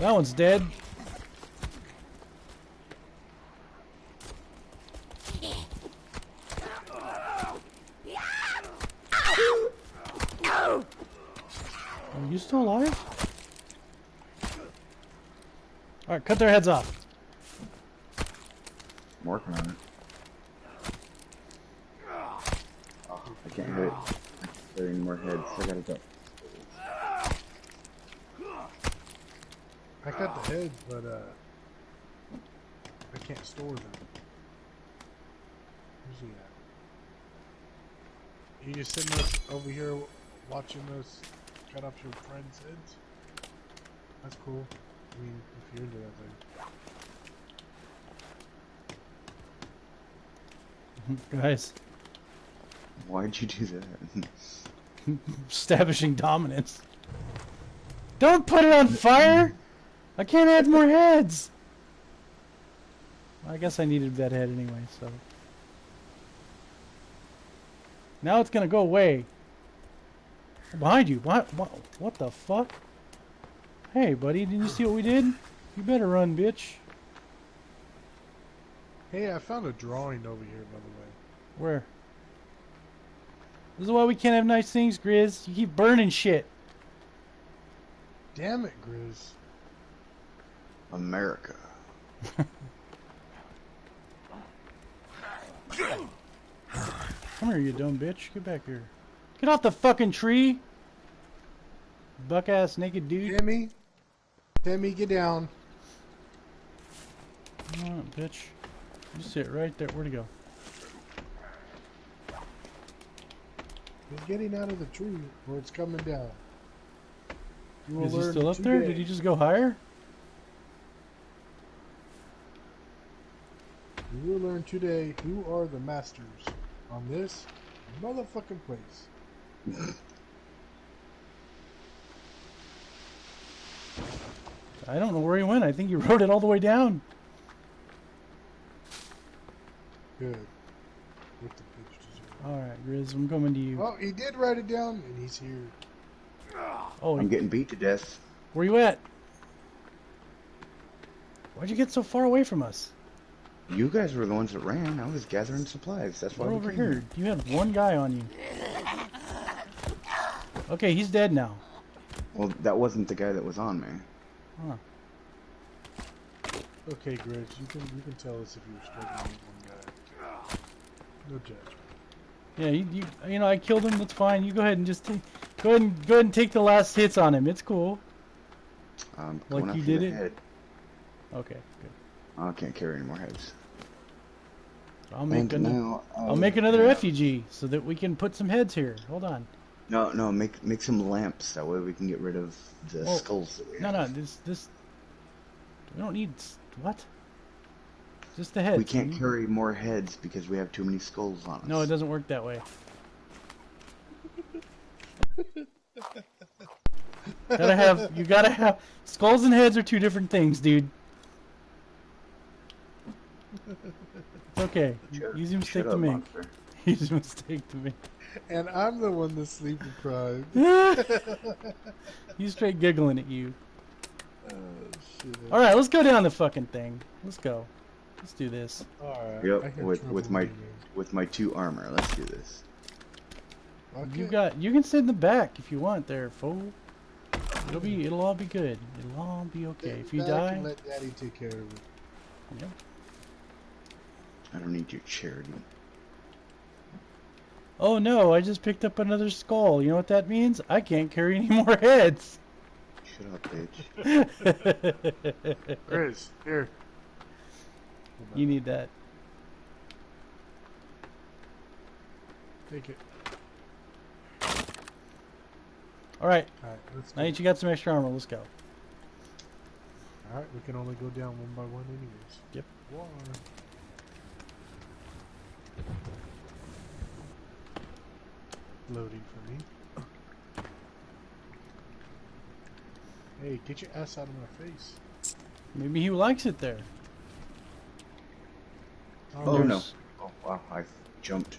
That one's dead. Are you still alive? Alright, cut their heads off. I'm working on it. Oh, I can't hit it. There any more heads. I gotta go. I got the heads, but uh, I can't store them. Where's he at? You just sitting us over here watching us cut off your friends' heads? That's cool. I mean, if you're into that thing. Guys, Why'd you do that? establishing dominance. Don't put it on fire! I can't add more heads! I guess I needed that head anyway, so. Now it's gonna go away. Behind you. What, what, what the fuck? Hey, buddy, didn't you see what we did? You better run, bitch. Hey, I found a drawing over here, by the way. Where? This is why we can't have nice things, Grizz. You keep burning shit. Damn it, Grizz. America. Come here, you dumb bitch. Get back here. Get off the fucking tree! Buck ass naked dude. Timmy? Timmy, get down. Come on, bitch. You sit right there. Where'd he go? You're getting out of the tree, or it's coming down. Is he still up there? Did he just go higher? You will learn today who are the masters on this motherfucking place. I don't know where he went. I think he rode it all the way down. Good. What the bitch. Alright, Grizz, I'm coming to you. Well, he did write it down, and he's here. Oh, I'm getting beat to death. where you at? Why'd you get so far away from us? You guys were the ones that ran. I was gathering supplies. That's why We're we over came here. You had one guy on you. Okay, he's dead now. Well, that wasn't the guy that was on me. Huh. Okay, Grizz, you can you can tell us if you're struggling with one guy. No judgment. Yeah, you, you, you know, I killed him. That's fine. You go ahead and just take, go ahead and go ahead and take the last hits on him. It's cool. Um, Like you did it? Head. Okay, good. I can't carry any more heads. I'll make And another. now, I'll uh, make another yeah. effigy so that we can put some heads here. Hold on. No, no, make make some lamps. That way we can get rid of the Well, skulls. That we No, have. no, this this. We don't need what? Just the heads. We can't carry more heads because we have too many skulls on us. No, it doesn't work that way. gotta have you gotta have skulls and heads are two different things, dude. It's okay. Shut- Easy mistake to make. monster. Easy mistake to make. And I'm the one that's sleep deprived. He's straight giggling at you. Oh, shit. All right, let's go down the fucking thing. Let's go. Let's do this. Alright. Yep, with with my reading. with my two armor. Let's do this. Okay. You got. You can sit in the back if you want, there, fool. It'll be. It'll all be good. It'll all be okay. Sit If you die, let Daddy take care of it. yeah. I don't need your charity. Oh no! I just picked up another skull. You know what that means? I can't carry any more heads. Shut up, bitch. Grizz, here. you need that. Take it. All right. Alright, let's Now that you got some extra armor, let's go. Alright, we can only go down one by one anyways. Yep. One. Loading for me. Hey, get your ass out of my face. Maybe he likes it there. Oh, oh no. Oh, wow, I jumped.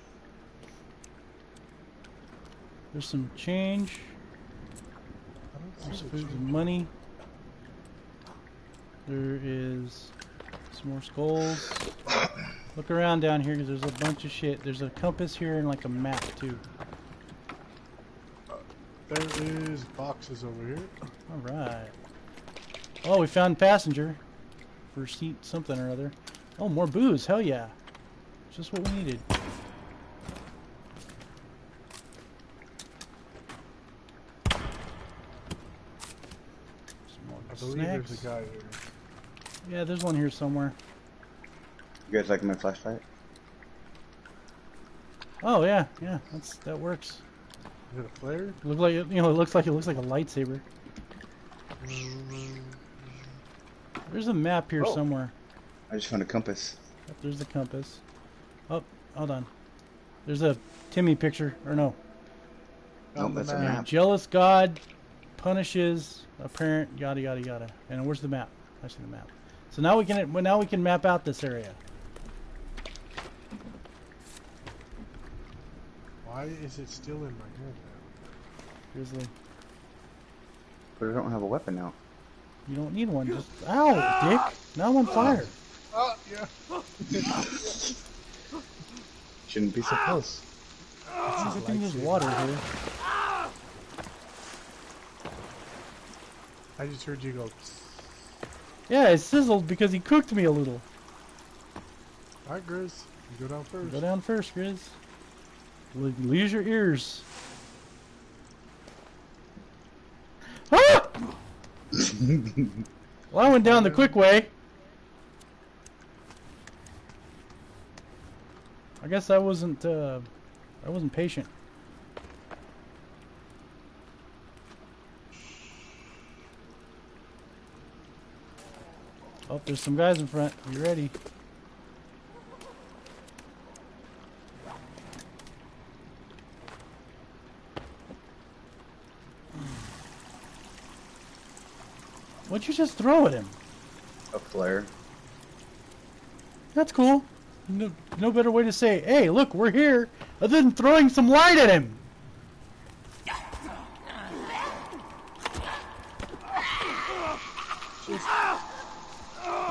There's some change. I don't There's see food and money. There is some more skulls. Look around down here because there's a bunch of shit. There's a compass here and like a map too. There is boxes over here. All right. Oh, we found passenger for seat something or other. Oh, more booze. Hell yeah. Just what we needed. I believe there's a guy here. Yeah, there's one here somewhere. You guys like my flashlight? Oh yeah, yeah, that's that works. Is it a flare? Look like it, you know, it looks like it looks like a lightsaber. There's a map here Oh. somewhere. I just found a compass. Yep, there's the compass. Oh, hold on. There's a Timmy picture, or no? No, Found the that's a map. map. Jealous God punishes a parent. Yada yada yada. And where's the map? I see the map. So now we can well, now we can map out this area. Why is it still in my hand now? Grizzly, But I don't have a weapon now. you don't need one. Just ow, dick. Now I'm on ah. fire. Oh, yeah. Shouldn't be so close. I think there's water here. I just heard you go. Yeah, it sizzled because he cooked me a little. Alright, Grizz. You go down first. Go down first, Grizz. Lose your ears. Ah! well, I went down the quick way. I guess I wasn't. Uh, I wasn't patient. Oh, there's some guys in front. You ready? What'd you just throw at him? A flare. That's cool. No, no better way to say, hey, look, we're here, other than throwing some light at him.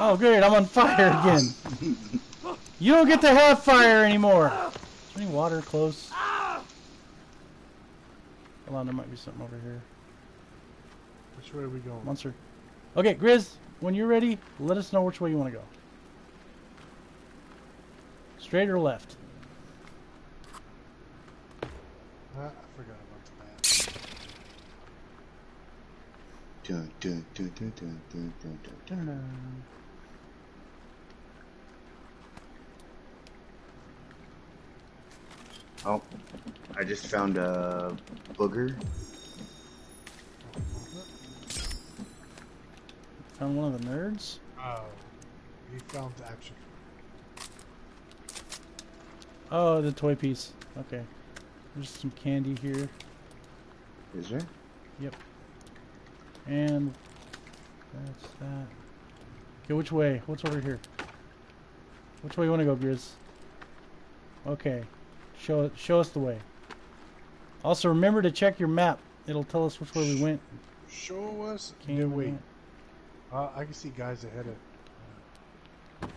Oh, great, I'm on fire again. You don't get to have fire anymore. Any water close? Hold on, there might be something over here. Which way are we going? Monster. Okay, Grizz, when you're ready, let us know which way you want to go. Straight or left? Ah, I forgot about the map. Dun, dun, dun, dun, dun, dun, dun, dun, dun. Dun-dun. Oh, I just found a booger. Found one of the nerds. Oh. We found the action. Oh, the toy piece. Okay. There's some candy here. Is there? Yep. And that's that. Okay, which way? What's over here? Which way you want to go, Grizz? Okay. Show. Show us the way. Also, remember to check your map. It'll tell us which way we went. Show us Came the way. went. Uh, I can see guys ahead of.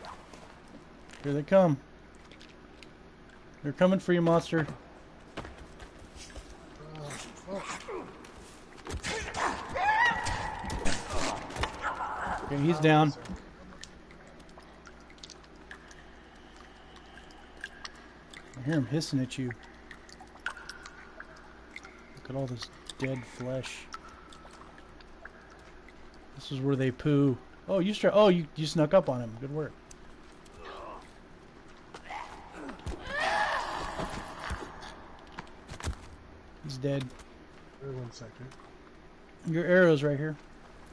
Here they come. They're coming for you, monster. Uh, Okay, he's down. I hear him hissing at you. Look at all this dead flesh. This is where they poo. Oh, you start. Oh, you you snuck up on him. Good work. He's dead. Wait one second. Your arrow's right here.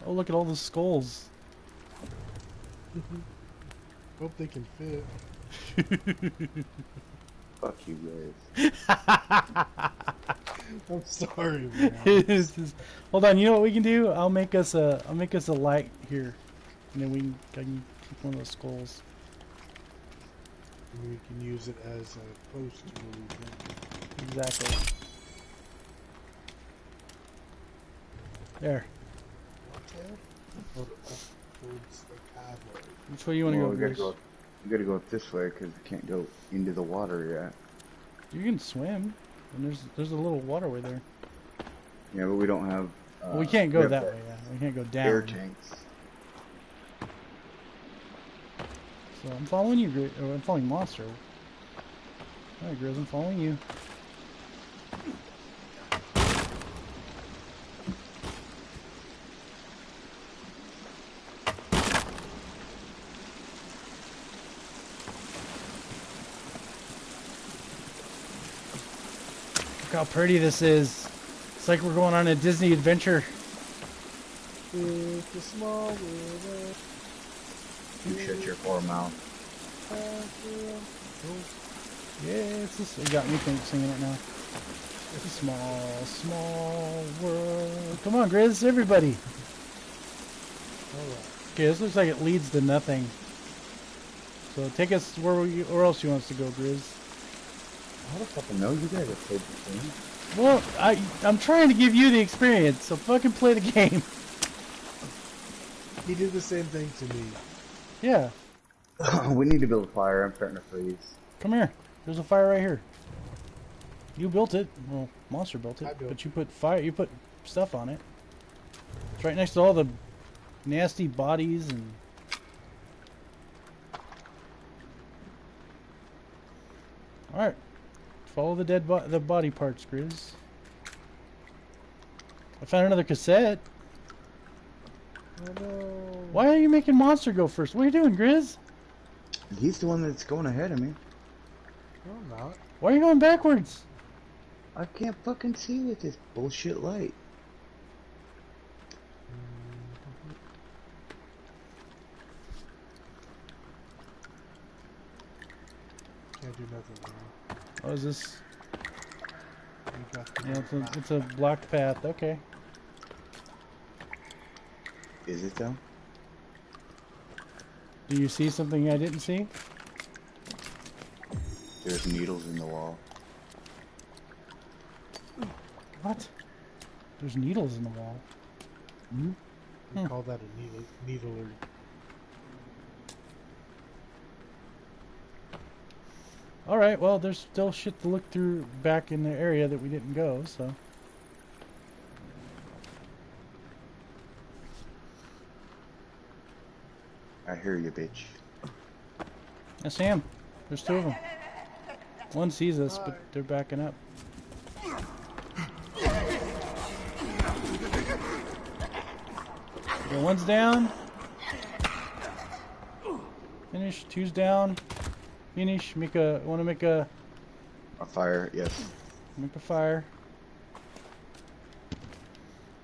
Oh, look at all the skulls. Hope they can fit. Fuck you guys. I'm sorry, man. Just- hold on, you know what we can do? I'll make us a I'll make us a light here, and then we can, can keep one of those skulls. we can use it as a post where we can. Exactly. There. Hold it up towards the pathway. Which way you want to Well, go, we gotta Bruce? go. We gotta go up this way because we can't go into the water yet. You can swim, and there's there's a little waterway there. Yeah, but we don't have. Uh, well, we can't go have that way. Yeah, we can't go down. Air tanks. So I'm following you, Gri- or I'm following Monster. Alright, Grizz, I'm following you. How pretty this is. It's like we're going on a Disney adventure. It's a small world. You shut your poor mouth. Yeah, it's just, it got me singing it now. It's a small, small world. Come on, Grizz, everybody. Okay, this looks like it leads to nothing. So take us where we, where else you want us to go, Grizz. How the fucking know you guys have played this game? Well, I I'm trying to give you the experience, so fucking play the game. He did the same thing to me. Yeah, we need to build a fire. I'm starting to freeze. come here. There's a fire right here. You built it. Well, Monster built I it, built but you put fire. You put stuff on it. It's right next to all the nasty bodies and. All right, follow the dead bo- the body parts, Grizz. I found another cassette. Oh no. Why are you making Monster go first? What are you doing, Grizz? He's the one that's going ahead of me. No, I'm not. Why are you going backwards? I can't fucking see with this bullshit light. Can't do nothing now. Oh, is this? We got the Yeah, it's a, it's a blocked path. Okay. Is it though? Do you see something I didn't see? There's needles in the wall. What? There's needles in the wall. Hmm. We Hmm. call that a needle, needler. All right. Well, there's still shit to look through back in the area that we didn't go. So. I hear you, bitch. Yeah, Sam. There's two of them. One sees us, but they're backing up. Okay, one's down. Finish. Two's down. Finish. Make a. Want to make a A fire, yes. make a fire.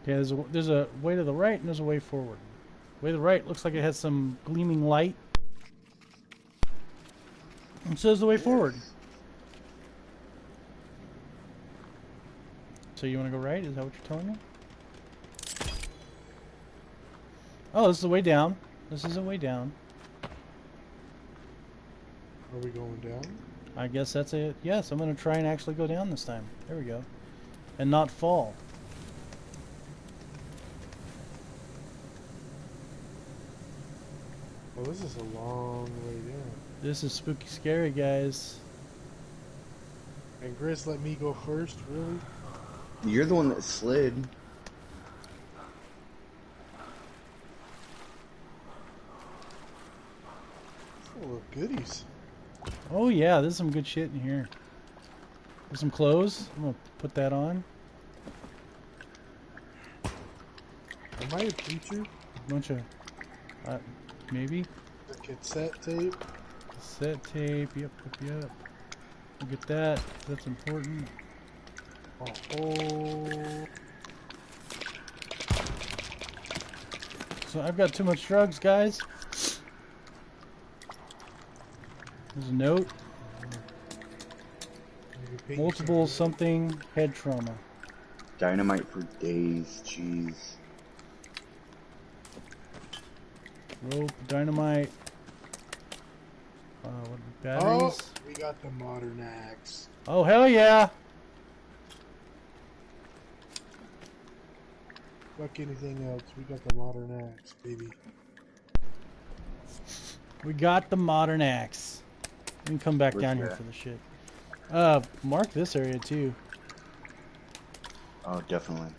Okay, there's a, there's a way to the right and there's a way forward. Way to the right looks like it has some gleaming light. And so is the way forward. So you want to go right? Is that what you're telling me? Oh, this is the way down. This is the way down. Are we going down? I guess that's it. Yes, I'm going to try and actually go down this time. There we go. And not fall. Well, this is a long way down. This is spooky scary, guys. And Grizz let me go first, really? You're the one that slid. Full of goodies. Oh yeah, there's some good shit in here. There's some clothes. I'm gonna put that on. Am I a teacher? A bunch of, uh, maybe The cassette tape? cassette tape. Yep, yep, yep. Look at that. That's important. Oh, So I've got too much drugs, guys. There's a note. Multiple something. something head trauma. Dynamite for days, jeez. Rope, dynamite. Uh, what, Oh, we got the modern axe. Oh, hell yeah! Fuck anything else, we got the modern axe, baby. We got the modern axe. We can come back Where's down here that? for the shit. Uh, mark this area too. Oh, definitely.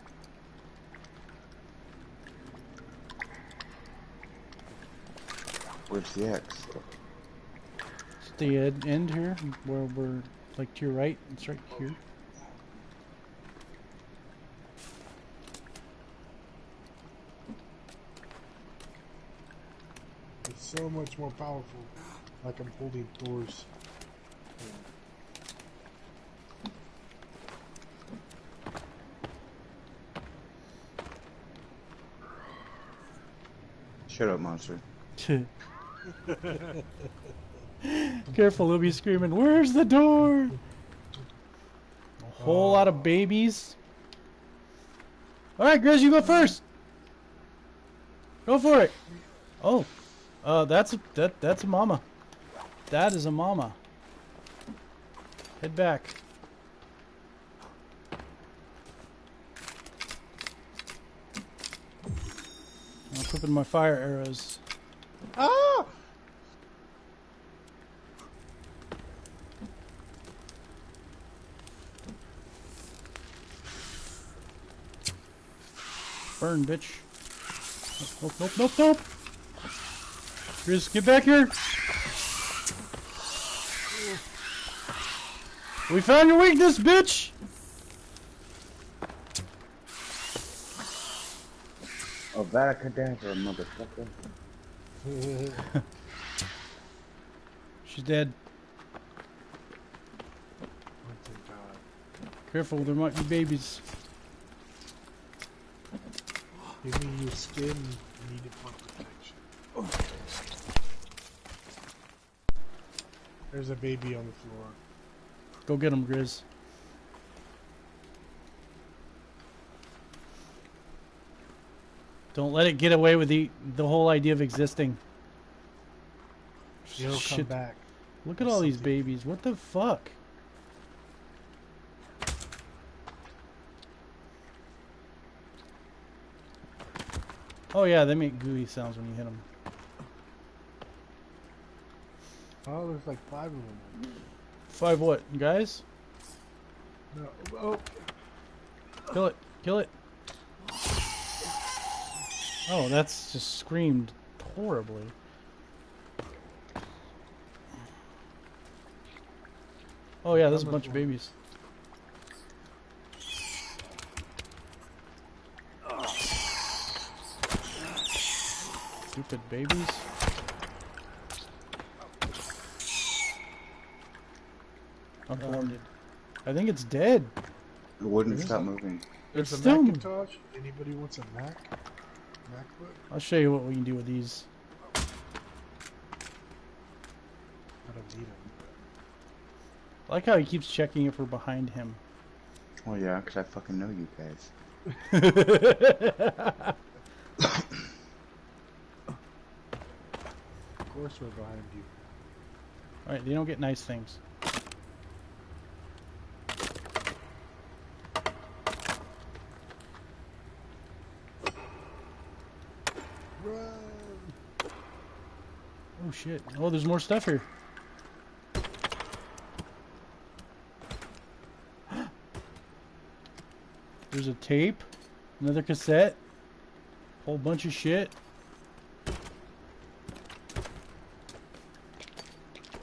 Where's the X? It's the ed- end here, where we're like to your right. It's right here. It's so much more powerful. Like I'm holding doors. Shut up, monster. Careful, they'll be screaming, Where's the door? A whole lot of babies. Alright, Grizz, you go first. Go for it. Oh. Uh, that's that, that's a mama. That is a mama. Head back. I'm equipping my fire arrows. Ah! Burn, bitch. Nope, nope, nope, nope. Grizz, get back here. We found your weakness, bitch. Oh, Vadacadabra, motherfucker. She's dead. Oh, thank God. Careful, there might be babies. Give me your skin. I need it for protection. There's a baby on the floor. Go get him, Grizz. Don't let it get away with the the whole idea of existing. He'll come back. Look at all these babies. What the fuck? Oh yeah, they make gooey sounds when you hit them. Oh, there's like five of them. Five what, guys? No. Oh, Kill it. Kill it. Oh, that's just screamed horribly. Oh yeah, there's a bunch of babies. Stupid babies. Unwanted. Uh, I think it's dead. It wouldn't it? stop moving. there's It's a still- Macintosh. Anybody wants a Mac? MacBook? I'll show you what we can do with these. I don't need them. I like how he keeps checking if we're behind him. Oh yeah, 'cause I fucking know you guys. Of course we're behind you. Alright, they don't get nice things. Run! Oh shit. Oh, there's more stuff here. There's a tape, another cassette, whole bunch of shit.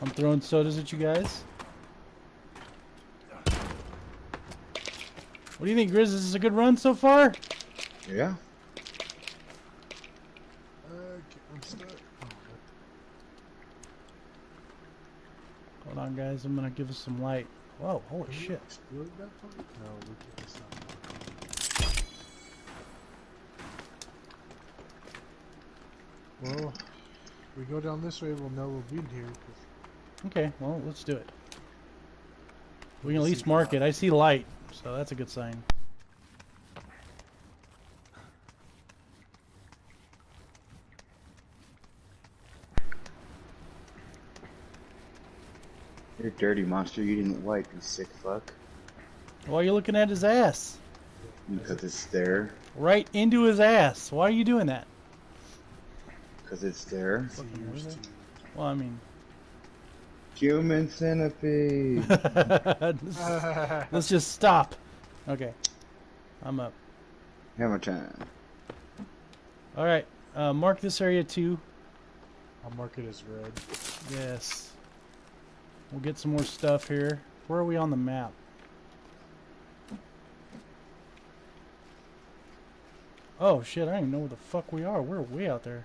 I'm throwing sodas at you guys. What do you think, Grizz? Is This is a good run so far? Yeah. Uh, I'm stuck. Oh, Hold on, guys. I'm gonna give us some light. Whoa, holy can shit. Explode that part? No, we can't. It's not. Well, if we go down this way, we'll know we'll be here. Okay, well, let's do it. We can at least mark it. I see light, so that's a good sign. You're a dirty monster. You didn't wipe, you sick fuck. Why are you looking at his ass? Because it's there. Right into his ass. Why are you doing that? Because it's there. Seems to- Well, I mean, Human centipede. let's, let's just stop. Okay, I'm up. Hammer time. All right, uh, mark this area too. I'll mark it as red. Yes. We'll get some more stuff here. Where are we on the map? Oh shit, I don't even know where the fuck we are. We're way out there.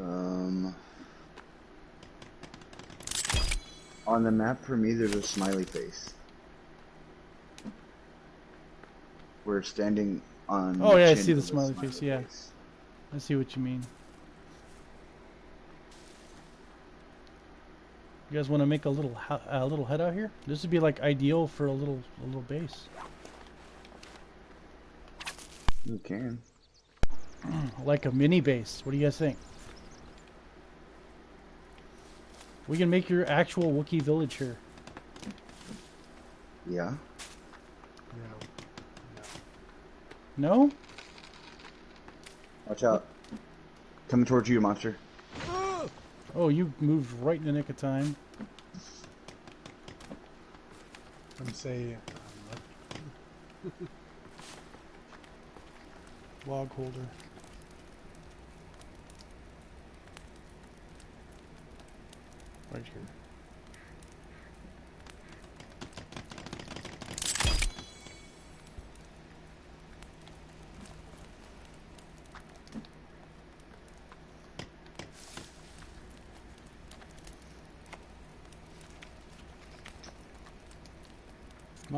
Um. On the map for me, there's a smiley face. We're standing on. Oh, yeah, I see the a smiley face, yeah. I see what you mean. You guys want to make a little a little head out here? This would be like ideal for a little a little base, You can. like a mini base. What do you guys think? We can make your actual Wookiee village here. Yeah. Yeah. No? Watch out. Coming towards you, monster. Oh, you moved right in the nick of time. I'm saying. Um, Log holder.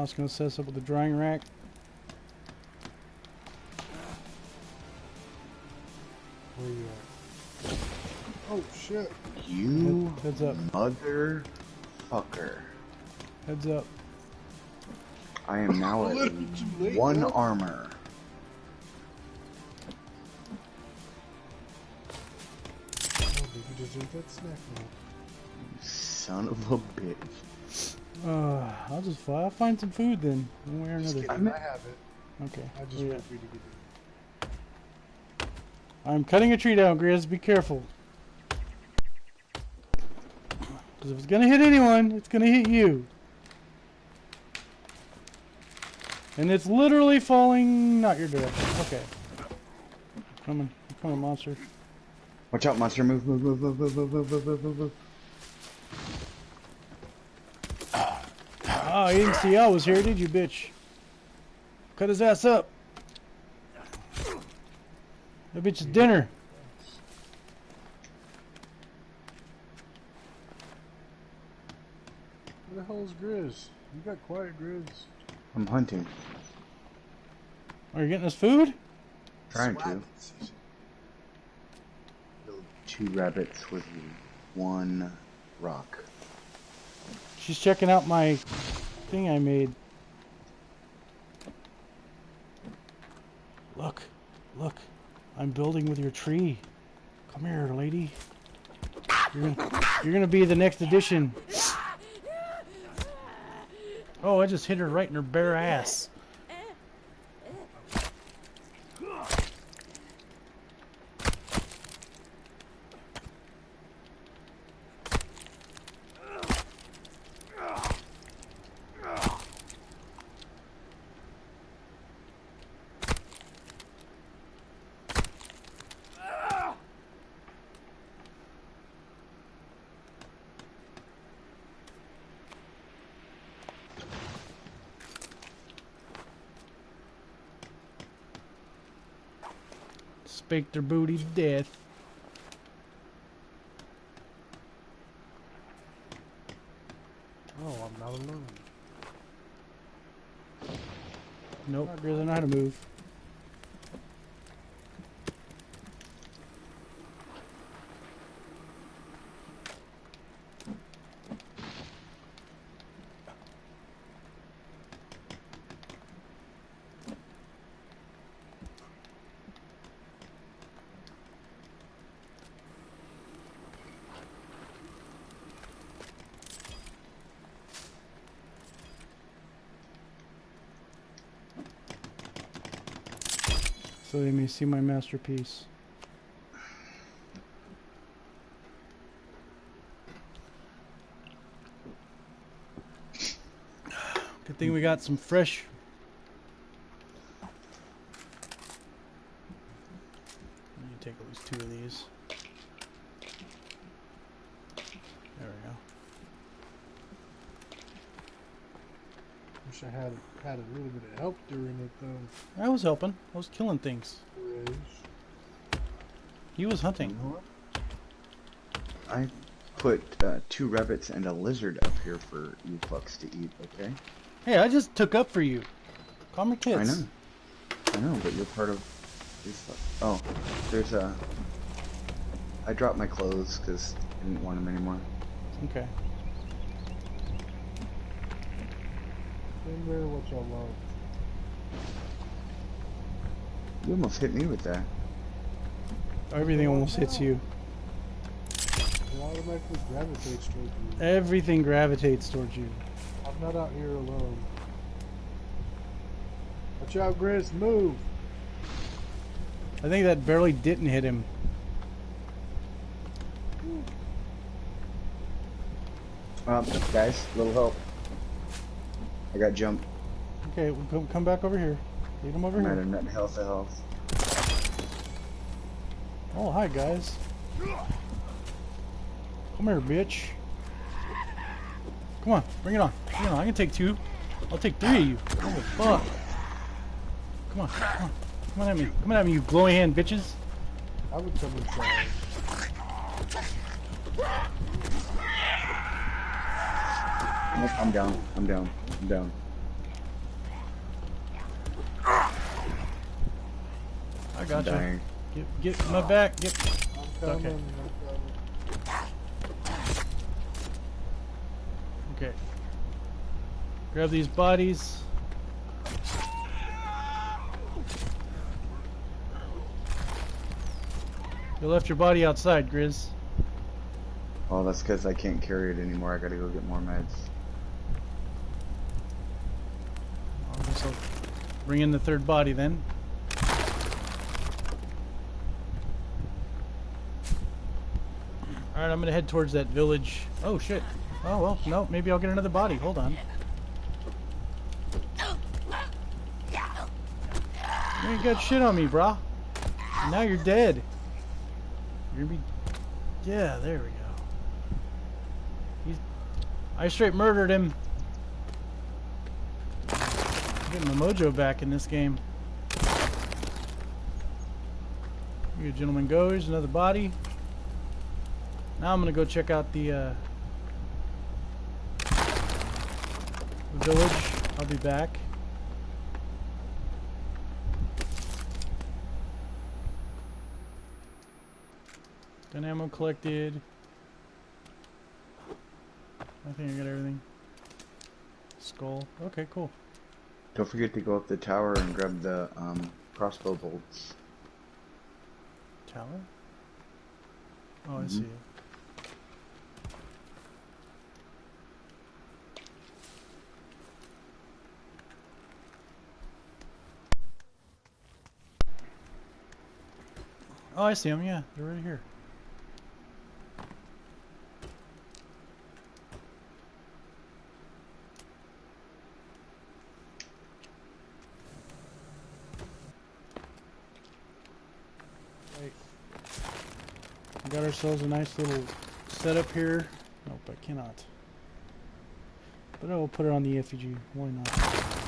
Moss gonna set us up with the drying rack. Where you at? Oh shit! You Head- heads up. motherfucker. Heads up. I am now at late, one bro. armor. Oh, baby, just ate that snack now. Son of a bitch. Uh, I'll just fly. I'll find some food then, one way or another. kidding, I'm- have it. Okay. I just yeah. wait for you to get it. I'm cutting a tree down, Grizz. Be careful. Because if it's gonna hit anyone, it's gonna hit you. And it's literally falling not your direction. Okay. Coming. Coming, monster. Watch out, monster. Move, move, move, move, move, move, move, move, move, Oh, you didn't see I was here, did you, bitch? Cut his ass up. That bitch is dinner. Where the hell is Grizz? You got quiet, Grizz. I'm hunting. Are you getting us food? Trying to. Swag. Two rabbits with one rock. She's checking out my thing I made. Look, look, I'm building with your tree. Come here, lady. You're gonna, you're gonna be the next addition. Oh, I just hit her right in her bare ass. Her booty to death. Oh, I'm not alone. Nope, doesn't know how to move. So they may see my masterpiece. Good thing we got some fresh. Let me take at least two of these. There we go. Wish I had had a little bit of help during it though. I was helping. I was killing things. Reg. He was hunting. You know what? I put uh, two rabbits and a lizard up here for you fucks to eat, okay? Hey, I just took up for you. Calm your kids. I know. I know, but you're part of these Oh, there's a... I dropped my clothes because I didn't want them anymore. Okay. Remember what y'all love. You almost hit me with that. Everything almost hits you. It automatically gravitates towards you. Everything gravitates towards you. I'm not out here alone. Watch out, Grizz, move! I think that barely didn't hit him. Um, guys, little help. I got jumped. Okay, well, come, come back over here. Lead him over I'm at here. a nut health of health. Oh, hi, guys. Come here, bitch. Come on, bring it on. Bring it on. I can take two. I'll take three of you. Oh, fuck. Come on, come on. Come on at me. Come on at me, you glowing hand bitches. I would come inside. Nope, I'm down. I'm down. I'm down. I I'm got you. dying. Get, get my back. Get. I'm coming. Okay. I'm. Okay. Grab these bodies. You left your body outside, Grizz. Oh, that's because I can't carry it anymore. I gotta go get more meds. Bring in the third body then. Alright, I'm gonna head towards that village. Oh shit. Oh well, no, maybe I'll get another body. Hold on. You ain't got shit on me, brah. Now you're dead. You're gonna be. Yeah, there we go. I straight murdered him. Getting my mojo back in this game. Here gentleman go. Here's another body. Now I'm gonna go check out the, uh, the village. I'll be back. Gun ammo collected. I think I got everything. Skull. Okay, cool. Don't forget to go up the tower and grab the um, crossbow bolts. Tower? Oh, I Mhm. see it. Oh, I see them. Yeah, they're right here. Hey, We got ourselves a nice little setup here. Nope, I cannot. But I will put it on the effigy. Why not?